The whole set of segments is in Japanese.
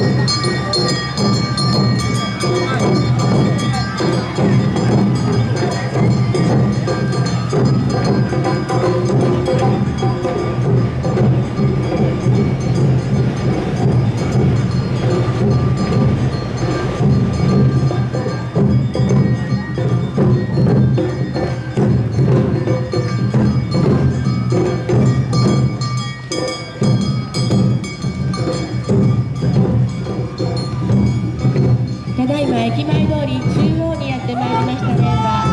Música 駅前通り中央にやってまいりました連は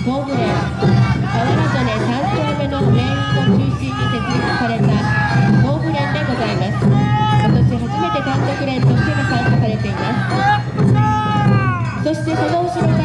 東武連河原曽根3丁目の連員を中心に設立された東武連でございます。今年初めて単独連としてが参加されています。そしてその後ろ